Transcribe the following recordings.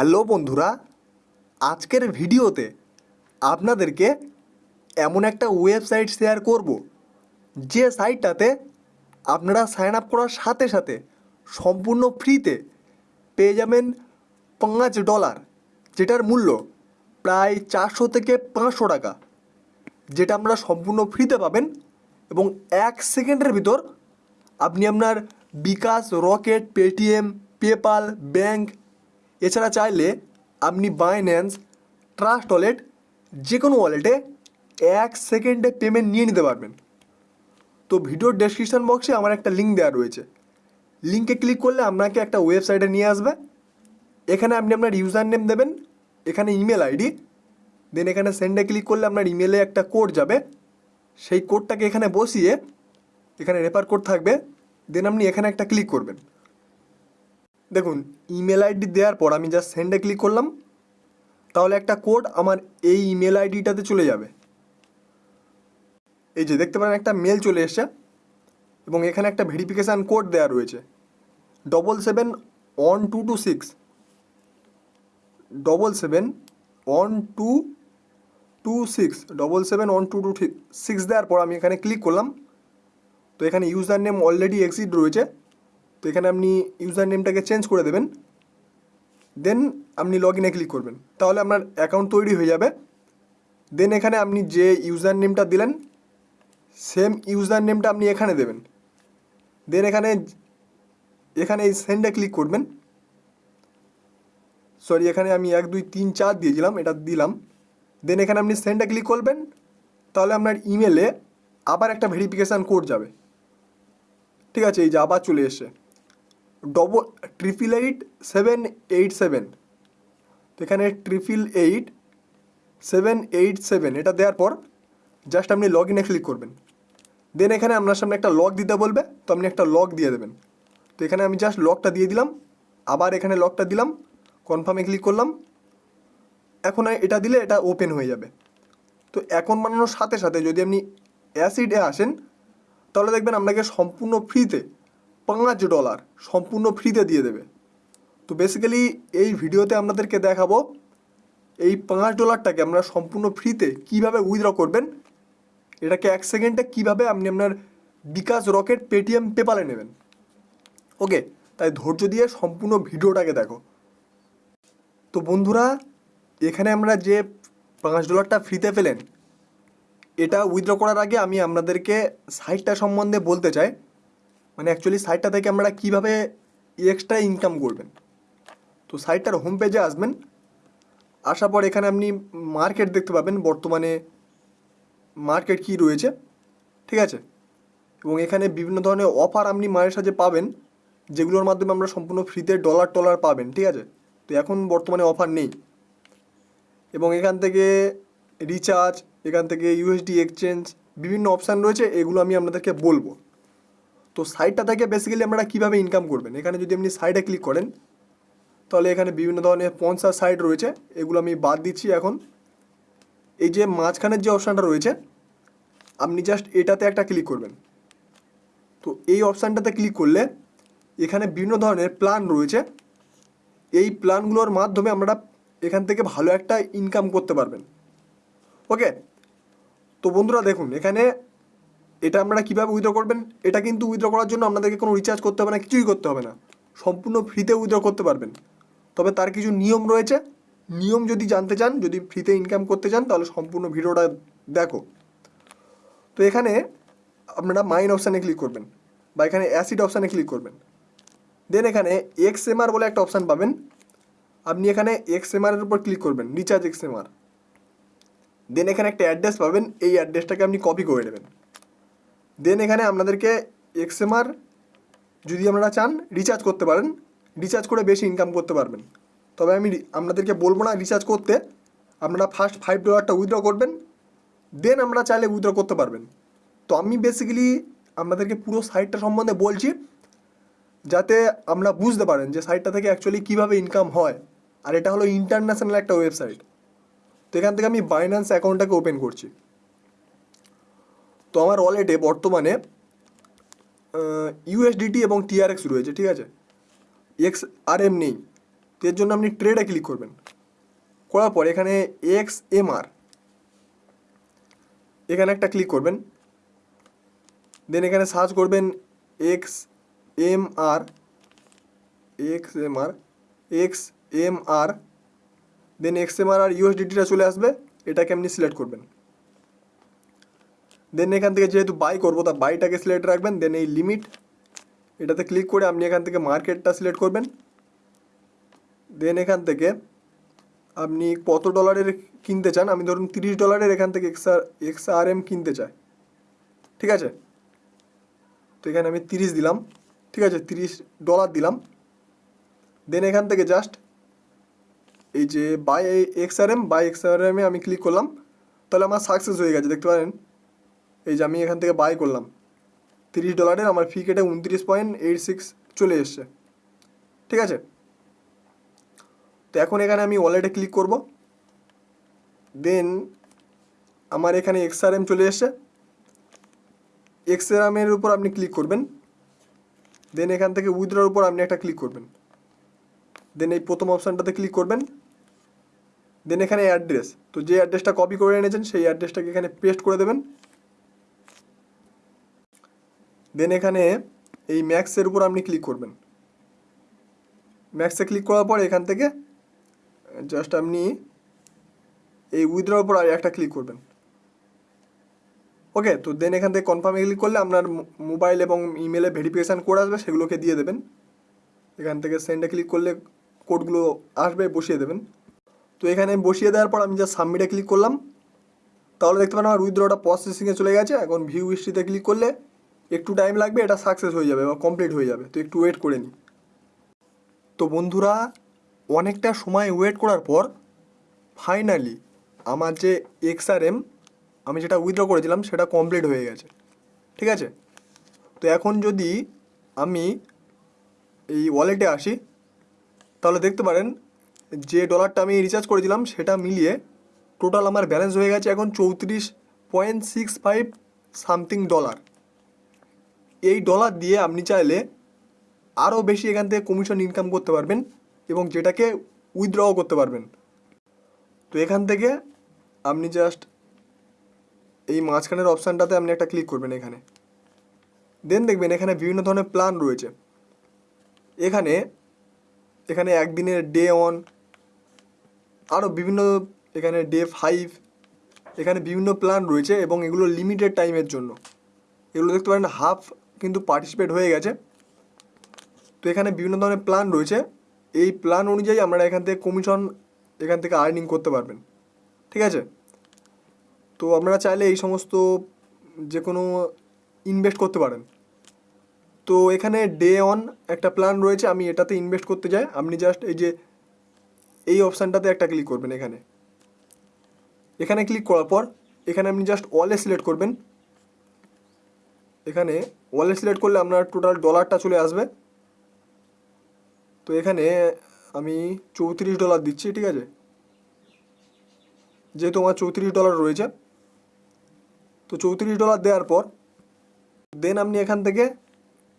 Hello বন্ধুরা, আজকের ভিডিওতে আপনাদেরকে এমন একটা ওয়েবসাইট শেয়ার করব, যে সাইটটাতে আপনারা সাইন আপ করার সাথে সাথে সম্পূর্ণ ফ্রিতে পেয়ে যাবেন পাঁচ ডলার, যেটার মূল্য প্রায় চারশো থেকে পাঁচশো টাকা, যেটা আপনারা সম্পূর্ণ ফ্রিতে পাবেন এবং এক সেকেন্ডের ভিতর আপনি আপনার bKash, Rocket, Paytm PayPal bank এছাড়া চাইলে আপনি বাইন্যান্স ট্রাস্ট ওয়ালেট যে কোনো ওয়ালেটে এক সেকেন্ডে পেমেন্ট নিয়ে নিতে পারবেন। তো ভিডিওর ডেসক্রিপশন বক্সে আমার একটা লিঙ্ক দেওয়া রয়েছে। লিঙ্কে ক্লিক করলে আপনাকে একটা ওয়েবসাইটে নিয়ে আসবে। এখানে আপনি আপনার ইউজার নেম দেবেন, এখানে ইমেল আইডি দেন এখানে সেন্ডে ক্লিক করলে আপনার ইমেলে একটা কোড যাবে। সেই কোডটাকে এখানে বসিয়ে এখানে রেফার কোড থাকবে দেন আপনি এখানে একটা ক্লিক করবেন। দেখুন ইমেল আইডি দেওয়ার পর আমি জাস্ট সেন্ডে ক্লিক করলাম। তাহলে একটা কোড আমার এই ইমেল আইডিটাতে চলে যাবে। এই যে দেখতে পারেন, একটা মেল চলে এসছে এবং এখানে একটা ভেরিফিকেশান কোড দেওয়া রয়েছে। Double seven one two two six double seven one two two six double seven one two two six দেওয়ার পর আমি এখানে ক্লিক করলাম। তো এখানে ইউজার নেম অলরেডি এক্সিড রয়েছে। তো এখানে আপনি ইউজার নেমটাকে চেঞ্জ করে দেবেন। দেন আপনি লগ ইনে ক্লিক করবেন। তাহলে আপনার অ্যাকাউন্ট তৈরি হয়ে যাবে। দেন এখানে আপনি যে ইউজার নেমটা দিলেন, সেম ইউজার নেমটা আপনি এখানে দেবেন। দেন এখানে এখানে এই সেন্ডে ক্লিক করবেন। সরি, এখানে আমি এক, দুই, তিন, চার দিয়েছিলাম এটা দিলাম। দেন এখানে আপনি সেন্ডে ক্লিক করবেন। তাহলে আপনার ইমেলে আবার একটা ভেরিফিকেশান কোড যাবে। ঠিক আছে, এই যে আবার চলে এসছে। Double triple eight seven eight seven তো এখানে triple eight seven eight seven এটা দেওয়ার পর জাস্ট আপনি লগ ইনে ক্লিক করবেন। দেন এখানে আপনার সামনে একটা লক দিতে বলবে, তো আপনি একটা লক দিয়ে দেবেন। তো এখানে আমি জাস্ট লকটা দিয়ে দিলাম, আবার এখানে লকটা দিলাম কনফার্মে ক্লিক করলাম। এখন এটা দিলে এটা ওপেন হয়ে যাবে। তো এখন বানানোর সাথে সাথে যদি আপনি অ্যাসিডে আসেন, তাহলে দেখবেন আপনাকে সম্পূর্ণ ফ্রিতে পাঁচ ডলার সম্পূর্ণ ফ্রিতে দিয়ে দেবে। তো বেসিক্যালি এই ভিডিওতে আপনাদেরকে দেখাবো এই পাঁচ ডলারটাকে আপনারা সম্পূর্ণ ফ্রিতে কীভাবে উইথড্র করবেন, এটাকে এক সেকেন্ডে কীভাবে আপনি আপনার বিকাশ রকেট পেটিএম পেপালে নেবেন। ওকে, তাই ধৈর্য দিয়ে সম্পূর্ণ ভিডিওটাকে দেখো। তো বন্ধুরা, এখানে আমরা যে পাঁচ ডলারটা ফ্রিতে পেলেন, এটা উইথড্র করার আগে আমি আপনাদেরকে সাইটটা সম্বন্ধে বলতে চাই। মানে অ্যাকচুয়ালি সাইটটা থেকে আপনারা কীভাবে এক্সট্রা ইনকাম করবেন? তো সাইটটার হোম পেজে আসবেন, আসার পর এখানে আপনি মার্কেট দেখতে পাবেন, বর্তমানে মার্কেট কী রয়েছে, ঠিক আছে? এবং এখানে বিভিন্ন ধরনের অফার আপনি মায়ের সাথে পাবেন, যেগুলোর মাধ্যমে আমরা সম্পূর্ণ ফ্রিতে ডলার টলার পাবেন, ঠিক আছে? তো এখন বর্তমানে অফার নেই। এবং এখান থেকে রিচার্জ এখান থেকে ইউএসডি এক্সচেঞ্জ বিভিন্ন অপশান রয়েছে, এগুলো আমি আপনাদেরকে বলব। তো সাইটটা থেকে বেসিক্যালি আপনারা কীভাবে ইনকাম করবেন? এখানে যদি আপনি সাইডে ক্লিক করেন, তাহলে এখানে বিভিন্ন ধরনের পঞ্চাশ সাইট রয়েছে। এগুলো আমি বাদ দিচ্ছি এখন। এই যে মাঝখানের যে অপশানটা রয়েছে, আপনি জাস্ট এটাতে একটা ক্লিক করবেন। তো এই অপশানটাতে ক্লিক করলে এখানে বিভিন্ন ধরনের প্ল্যান রয়েছে। এই প্ল্যানগুলোর মাধ্যমে আমরা এখান থেকে ভালো একটা ইনকাম করতে পারবেন। ওকে তো বন্ধুরা দেখুন, এখানে এটা আপনারা কীভাবে উইথড্র করবেন, এটা কিন্তু উইথড্র করার জন্য আপনাদেরকে কোনো রিচার্জ করতে হবে না, কিছুই করতে হবে না। সম্পূর্ণ ফ্রিতে উইথড্র করতে পারবেন। তবে তার কিছু নিয়ম রয়েছে। নিয়ম যদি জানতে চান, যদি ফ্রিতে ইনকাম করতে চান, তাহলে সম্পূর্ণ ভিডিওটা দেখো। তো এখানে আপনারা মাইন অপশানে ক্লিক করবেন বা এখানে অ্যাসিড অপশানে ক্লিক করবেন। দেন এখানে এক্স এমআর বলে একটা অপশান পাবেন। আপনি এখানে এক্স এমআরের উপর ক্লিক করবেন রিচার্জ এক্স এমআর দেন এখানে একটা অ্যাড্রেস পাবেন, এই অ্যাড্রেসটাকে আপনি কপি করে নেবেন। দেন এখানে আপনাদেরকে এক্সএমআর যদি আপনারা চান রিচার্জ করতে পারেন। রিচার্জ করে বেশি ইনকাম করতে পারবেন। তবে আমি আপনাদেরকে বলব না রিচার্জ করতে। আপনারা ফার্স্ট ফাইভ ডলারটা উইথড্র করবেন। দেন আমরা চাইলে উইথড্র করতে পারবেন। তো আমি বেসিক্যালি আপনাদেরকে পুরো সাইটটা সম্বন্ধে বলছি, যাতে আমরা বুঝতে পারেন যে সাইটটা থেকে অ্যাকচুয়ালি কীভাবে ইনকাম হয়। আর এটা হলো ইন্টারন্যাশনাল একটা ওয়েবসাইট তো এখান থেকে আমি বাইন্যান্স অ্যাকাউন্টটাকে ওপেন করছি। তো আমার ওয়ালেটে বর্তমানে ইউএসডিটি এবং টিআরএক্স রয়েছে, ঠিক আছে? এক্স আর এম নেই। তো এর জন্য আপনি ট্রেডে ক্লিক করবেন। করার পর এখানে এক্স এম আর এখানে একটা ক্লিক করবেন। দেন এখানে সার্চ করবেন X M R X M R X M R then X M R R ইউএসডিটিটা চলে আসবে। এটাকে আপনি সিলেক্ট করবেন। দেন এখান থেকে যেহেতু বাই করব, তা বাইটাকে সিলেক্ট রাখবেন দেন এই লিমিট এটাতে ক্লিক করে আপনি এখান থেকে মার্কেটটা সিলেক্ট করবেন। দেন এখান থেকে আপনি কত ডলারের কিনতে চান, আমি ধরুন তিরিশ ডলারের এখান থেকে X R X R M কিনতে চাই। ঠিক আছে? তো এখানে আমি তিরিশ দিলাম। ঠিক আছে? তিরিশ ডলার দিলাম। দেন এখান থেকে জাস্ট এই যে buy X R M buy X R এমে আমি ক্লিক করলাম। তাহলে আমার সাকসেস হয়ে গেছে, দেখতে পারেন? এই যে আমি এখান থেকে বাই করলাম, তিরিশ ডলারের আমার ফি কেটে উনত্রিশ পয়েন্ট এইট সিক্স চলে এসছে। ঠিক আছে? তো এখন এখানে আমি ওয়ালেটে ক্লিক করব। দেন আমার এখানে এক্সআরএম চলে এসছে। এক্সআরএমের উপর আপনি ক্লিক করবেন। দেন এখান থেকে উইথড্রর উপর আপনি একটা ক্লিক করবেন। দেন এই প্রথম অপশানটাতে ক্লিক করবেন। দেন এখানে অ্যাড্রেস তো যে অ্যাড্রেসটা কপি করে এনেছেন, সেই অ্যাড্রেসটাকে এখানে পেস্ট করে দেবেন। দেন এখানে এই ম্যাক্সের উপর আপনি ক্লিক করবেন। ম্যাক্সে ক্লিক করার পর এখান থেকে জাস্ট আপনি এই উইথড্রর উপর আর একটা ক্লিক করবেন। ওকে তো দেন এখান থেকে কনফার্মে ক্লিক করলে আপনার মোবাইল এবং ইমেলে ভেরিফিকেশান কোড আসবে, সেগুলোকে দিয়ে দেবেন। এখান থেকে সেন্ডে ক্লিক করলে কোডগুলো আসবে, বসিয়ে দেবেন। তো এখানে বসিয়ে দেওয়ার পর আমি যা সাবমিটে ক্লিক করলাম। তাহলে দেখতে পারেন আমার উইথড্রটা প্রসেসিংয়ে চলে গেছে। এখন ভিউ হিস্ট্রিতে ক্লিক করলে একটু টাইম লাগবে, এটা সাকসেস হয়ে যাবে বা কমপ্লিট হয়ে যাবে। তো একটু ওয়েট করে নিই তো বন্ধুরা, অনেকটা সময় ওয়েট করার পর ফাইনালি আমার যে এক্সআরএম আমি যেটা উইথড্র করেছিলাম, সেটা কমপ্লিট হয়ে গেছে। ঠিক আছে? তো এখন যদি আমি এই ওয়ালেটে আসি, তাহলে দেখতে পারেন যে ডলারটা আমি রিচার্জ করেছিলাম, সেটা মিলিয়ে টোটাল আমার ব্যালেন্স হয়ে গেছে এখন চৌত্রিশ point six five something dollar এই ডলার দিয়ে আপনি চাইলে আরও বেশি এখান থেকে কমিশন ইনকাম করতে পারবেন এবং যেটাকে উইথড্রও করতে পারবেন। তো এখান থেকে আপনি জাস্ট এই মাঝখানের অপশানটাতে আপনি একটা ক্লিক করবেন এখানে। দেন দেখবেন এখানে বিভিন্ন ধরনের প্ল্যান রয়েছে। এখানে এখানে একদিনের ডে অন আরও বিভিন্ন এখানে ডে ফাইভ এখানে বিভিন্ন প্ল্যান রয়েছে এবং এগুলো লিমিটেড টাইমের জন্য। এগুলো দেখতে পারেন হাফ কিন্তু পার্টিসিপেট হয়ে গেছে। তো এখানে বিভিন্ন ধরনের প্ল্যান রয়েছে। এই প্ল্যান অনুযায়ী আপনারা এখান থেকে কমিশন এখান থেকে আর্নিং করতে পারবেন। ঠিক আছে? তো আপনারা চাইলে এই সমস্ত যে কোনো ইনভেস্ট করতে পারেন। তো এখানে ডে অন একটা প্ল্যান রয়েছে, আমি এটাতে ইনভেস্ট করতে যাই। আপনি জাস্ট এই যে এই অপশানটাতে একটা ক্লিক করবেন এখানে। এখানে ক্লিক করার পর, এখানে আপনি জাস্ট অলে সিলেক্ট করবেন। এখানে ওয়ালে সিলেক্ট করলে আপনার টোটাল ডলারটা চলে আসবে। তো এখানে আমি চৌত্রিশ ডলার দিচ্ছি, ঠিক আছে? যেহেতু আমার চৌত্রিশ ডলার রয়েছে। তো চৌত্রিশ ডলার দেওয়ার পর দেন আপনি এখান থেকে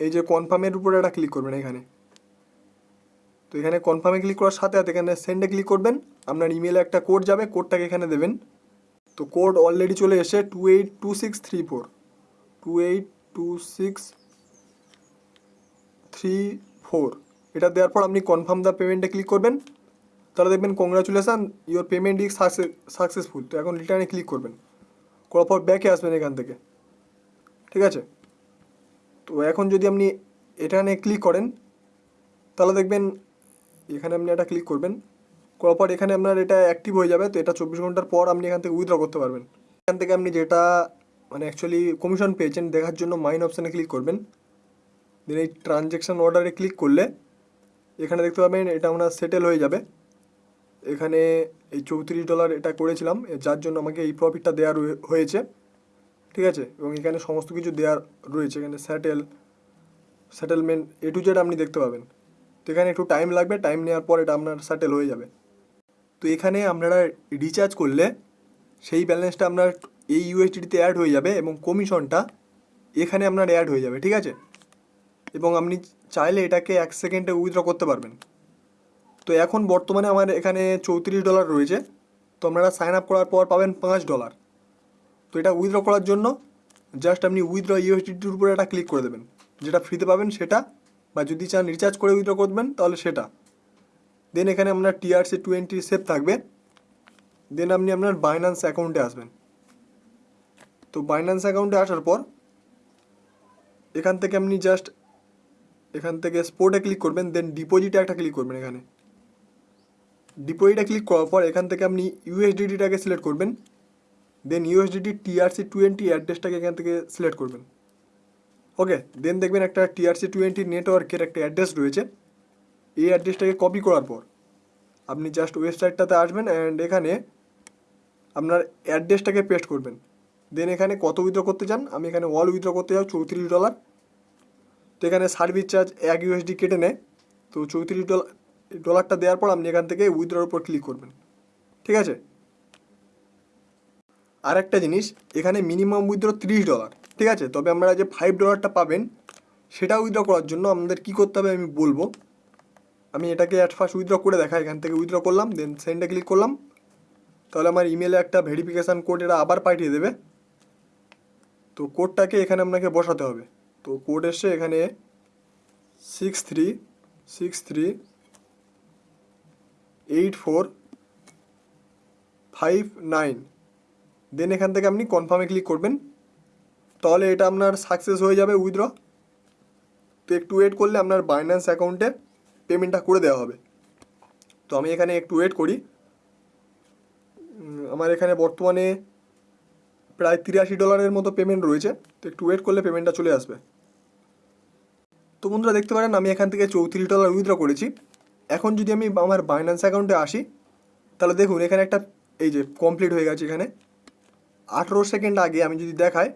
এই যে কনফার্মের উপরে একটা ক্লিক করবেন এখানে। তো এখানে কনফার্মে ক্লিক করার সাথে সাথে এখানে সেন্ডে ক্লিক করবেন। আপনার ইমেলে একটা কোড যাবে কোডটাকে এখানে দেবেন। তো কোড অলরেডি চলে এসে two eight two six three four two eight two six three four এটা দেওয়ার পর আপনি কনফার্ম দ্য পেমেন্টে ক্লিক করবেন। তাহলে দেখবেন congratulation your payment is successful তো এখন রিটার্নে ক্লিক করবেন। করার পর ব্যাকে আসবেন এখান থেকে। ঠিক আছে? তো এখন যদি আপনি এখানে ক্লিক করেন, তাহলে দেখবেন এখানে আপনি এটা ক্লিক করবেন। করার পর এখানে আপনার এটা অ্যাক্টিভ হয়ে যাবে। তো এটা চব্বিশ ঘণ্টার পর আপনি এখান থেকে উইথড্র করতে পারবেন। এখান থেকে আপনি যেটা মানে অ্যাকচুয়ালি কমিশন পেয়েছেন, দেখার জন্য মাইন অপশানে ক্লিক করবেন। দেন এই ট্রানজ্যাকশান অর্ডারে ক্লিক করলে এখানে দেখতে পাবেন এটা আমরা সেটেল হয়ে যাবে। এখানে এই চৌত্রিশ ডলার এটা করেছিলাম, যার জন্য আমাকে এই প্রফিটটা দেওয়া হয়েছে। ঠিক আছে? এবং এখানে সমস্ত কিছু দেওয়ার রয়েছে, এখানে settle settlement A to Z আপনি দেখতে পাবেন। তো এখানে একটু টাইম লাগবে টাইম নেওয়ার পর এটা আপনার সেটেল হয়ে যাবে। তো এখানে আপনারা রিচার্জ করলে সেই ব্যালেন্সটা আপনার এই ইউএসডিতে অ্যাড হয়ে যাবে এবং কমিশনটা এখানে আপনার অ্যাড হয়ে যাবে, ঠিক আছে? এবং আপনি চাইলে এটাকে এক সেকেন্ডে উইথড্র করতে পারবেন। তো এখন বর্তমানে আমার এখানে চৌত্রিশ ডলার রয়েছে। তো আপনারা সাইন আপ করার পর পাবেন পাঁচ ডলার তো এটা উইথড্র করার জন্য জাস্ট আপনি উইথড্র ইউএসডিটির উপরে একটা ক্লিক করে দেবেন। যেটা ফ্রিতে পাবেন সেটা, বা যদি চান রিচার্জ করে উইথড্র করবেন, তাহলে সেটা। দেন এখানে আপনার টিআরসি টোয়েন্টি সেভ থাকবে। দেন আপনি আপনার বাইন্যান্স অ্যাকাউন্টে আসবেন। তো বাইন্যান্স অ্যাকাউন্টে আসার পর, এখান থেকে আপনি জাস্ট এখান থেকে স্পোর্টে ক্লিক করবেন দেন ডিপোজিটে একটা ক্লিক করবেন এখানে। ডিপোজিটে ক্লিক করার পর, এখান থেকে আপনি ইউএসডিটিটাকে সিলেক্ট করবেন দেন ইউএসডিটি টিআরসি টোয়েন্টি অ্যাড্রেসটাকে এখান থেকে সিলেক্ট করবেন। ওকে দেন দেখবেন একটা টিআরসি টোয়েন্টি নেটওয়ার্কের একটা অ্যাড্রেস রয়েছে। এই অ্যাড্রেসটাকে কপি করার পর, আপনি জাস্ট ওয়েবসাইটটাতে আসবেন অ্যান্ড এখানে আপনার অ্যাড্রেসটাকে পেস্ট করবেন। দেন এখানে কত উইথড্র করতে চান? আমি এখানে অল উইথড্র করতে যাও চৌত্রিশ ডলার তো এখানে সার্ভিস চার্জ এক ইউএসডি কেটে নেয় তো চৌত্রিশ ডলার ডলারটা দেওয়ার পর আপনি এখান থেকে উইথড্রর উপর ক্লিক করবেন। ঠিক আছে? আর একটা জিনিস, এখানে মিনিমাম উইথড্র তিরিশ ডলার ঠিক আছে? তবে আপনারা যে ফাইভ ডলারটা পাবেন সেটা উইথড্র করার জন্য আপনাদের কী করতে হবে আমি বলব। আমি এটাকে অ্যাট ফার্স্ট উইথড্র করে দেখাই, এখান থেকে উইথড্র করলাম দেন সেন্ডে ক্লিক করলাম। তাহলে আমার ইমেলে একটা ভেরিফিকেশান কোড এটা আবার পাঠিয়ে দেবে। তো কোডটাকে এখানে আপনাকে বসাতে হবে। তো কোড এসছে এখানে six three six three eight four five nine then এখান থেকে আপনি কনফার্মে ক্লিক করবেন। তাহলে এটা আপনার সাকসেস হয়ে যাবে উইথড্র তো একটু ওয়েট করলে আপনার বাইন্যান্স অ্যাকাউন্টে পেমেন্টটা করে দেওয়া হবে। তো আমি এখানে একটু ওয়েট করি। আমার এখানে বর্তমানে প্রায় তিরাশি ডলারের মতো পেমেন্ট রয়েছে। তো একটু ওয়েট করলে পেমেন্টটা চলে আসবে। তো বন্ধুরা দেখতে পারেন, আমি এখান থেকে চৌত্রিশ ডলার উইথড্র করেছি। এখন যদি আমি আমার বাইন্যান্স অ্যাকাউন্টে আসি, তাহলে দেখুন, এখানে একটা এই যে কমপ্লিট হয়ে গেছে এখানে। আঠেরো সেকেন্ড আগে আমি যদি দেখাই,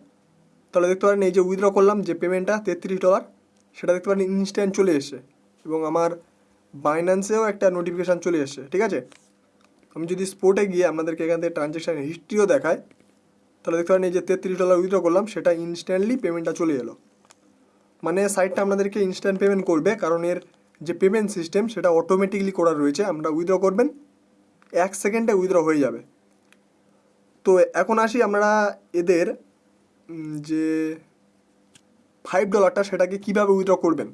তাহলে দেখতে পারেন, এই যে উইথড্র করলাম, যে পেমেন্টটা তেত্রিশ ডলার সেটা দেখতে পারেন ইনস্ট্যান্ট চলে এসছে। এবং আমার বাইন্যান্সেও একটা নোটিফিকেশান চলে এসছে, ঠিক আছে? আমি যদি স্পোর্টে গিয়ে আপনাদেরকে এখান থেকে ট্রানজ্যাকশান হিস্ট্রিও দেখায় তাহলে দেখতে পারেন এই যে তেত্রিশ ডলার উইথড্র করলাম, সেটা ইনস্ট্যান্টলি পেমেন্টটা চলে এলো। মানে সাইটটা আপনাদেরকে ইনস্ট্যান্ট পেমেন্ট করবে, কারণ এর যে পেমেন্ট সিস্টেম সেটা অটোমেটিকলি করা রয়েছে। আমরা উইথড্র করবেন, এক সেকেন্ডে উইথড্র হয়ে যাবে। তো এখন আসি আমরা এদের যে ফাইভ ডলারটা সেটাকে কীভাবে উইথড্র করবেন।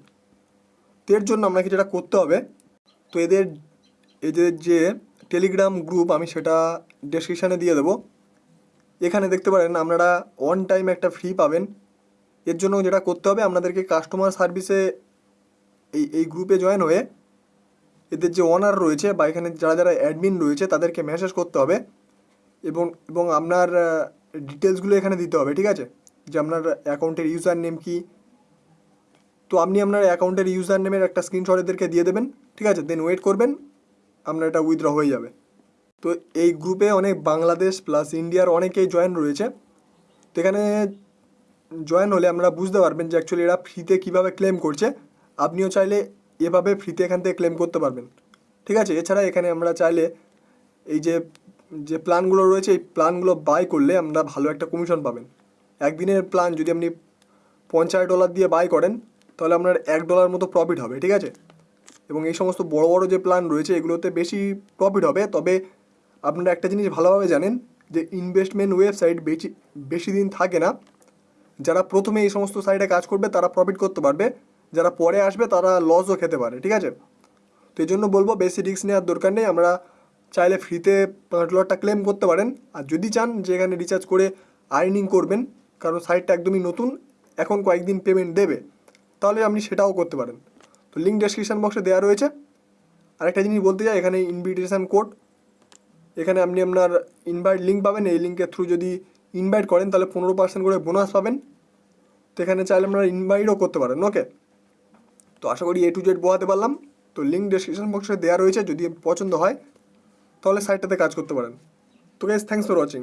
তো এর জন্য আপনাকে যেটা করতে হবে, তো এদের এদের যে টেলিগ্রাম গ্রুপ আমি সেটা ডেসক্রিপশানে দিয়ে দেবো। এখানে দেখতে পারেন আপনারা অন টাইম একটা ফ্রি পাবেন। এর জন্য যেটা করতে হবে, আপনাদেরকে কাস্টমার সার্ভিসে এই এই গ্রুপে জয়েন হয়ে এদের যে ওনার রয়েছে বা এখানে যারা যারা অ্যাডমিন রয়েছে, তাদেরকে মেসেজ করতে হবে এবং এবং আপনার ডিটেলসগুলো এখানে দিতে হবে, ঠিক আছে? যে আপনার অ্যাকাউন্টের ইউজার নেম কী। তো আপনি আপনার অ্যাকাউন্টের ইউজার নেমের একটা স্ক্রিনশট এদেরকে দিয়ে দেবেন, ঠিক আছে? দেন ওয়েট করবেন, আপনার এটা উইথড্র হয়ে যাবে। তো এই গ্রুপে অনেক বাংলাদেশ প্লাস ইন্ডিয়ার অনেকেই জয়েন রয়েছে। তো এখানে জয়েন হলে আমরা বুঝতে পারবেন যে অ্যাকচুয়ালি এরা ফ্রিতে কীভাবে ক্লেম করছে। আপনিও চাইলে এভাবে ফ্রিতে এখান থেকে ক্লেম করতে পারবেন। ঠিক আছে? এছাড়া এখানে আমরা চাইলে এই যে যে প্ল্যানগুলো রয়েছে, এই প্ল্যানগুলো বাই করলে আমরা ভালো একটা কমিশন পাবেন। একদিনের প্ল্যান যদি আপনি পঞ্চাশ ডলার দিয়ে বাই করেন, তাহলে আপনার এক ডলার মতো প্রফিট হবে। ঠিক আছে? এবং এই সমস্ত বড় বড় যে প্ল্যান রয়েছে, এগুলোতে বেশি প্রফিট হবে। তবে আপনারা একটা জিনিস ভালোভাবে জানেন যে ইনভেস্টমেন্ট ওয়েবসাইট বেশি বেশি দিন থাকে না। যারা প্রথমে এই সমস্ত সাইটে কাজ করবে, তারা প্রফিট করতে পারবে। যারা পরে আসবে, তারা লসও খেতে পারে, ঠিক আছে? তো এই জন্য বলব বেশি রিস্ক নেওয়ার দরকার নেই। আমরা চাইলে ফ্রিতে পাঁচ ডলারটা ক্লেম করতে পারেন। আর যদি চান যে এখানে রিচার্জ করে আর্নিং করবেন, কারণ সাইটটা একদমই নতুন, এখন কয়েকদিন পেমেন্ট দেবে, তাহলে আপনি সেটাও করতে পারেন। তো লিঙ্ক ডেসক্রিপশন বক্সে দেওয়া রয়েছে। আরেকটা জিনিস বলতে চাই, এখানে ইনভিটেশন কোড এখানে আপনি আপনার ইনভাইট লিঙ্ক পাবেন, এই লিঙ্কের থ্রু যদি ইনভাইট করেন, তাহলে পনেরো পার্সেন্ট করে বোনাস পাবেন। তো এখানে চাইলে আপনারা ইনভাইটও করতে পারেন ওকে তো আশা করি এ টু জেড বোয়াতে পারলাম। তো লিঙ্ক ডিসক্রিপশন বক্সে দেওয়া রয়েছে, যদি পছন্দ হয়, তাহলে সাইটটাতে কাজ করতে পারেন। তো গাইজ থ্যাংকস ফর ওয়াচিং